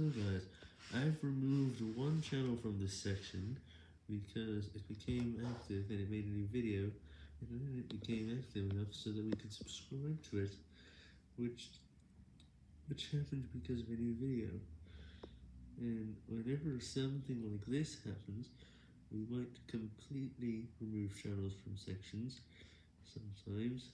So guys, I've removed one channel from this section, because it became active and it made a new video, and then it became active enough so that we could subscribe to it, which, which happened because of a new video. And whenever something like this happens, we might completely remove channels from sections, sometimes.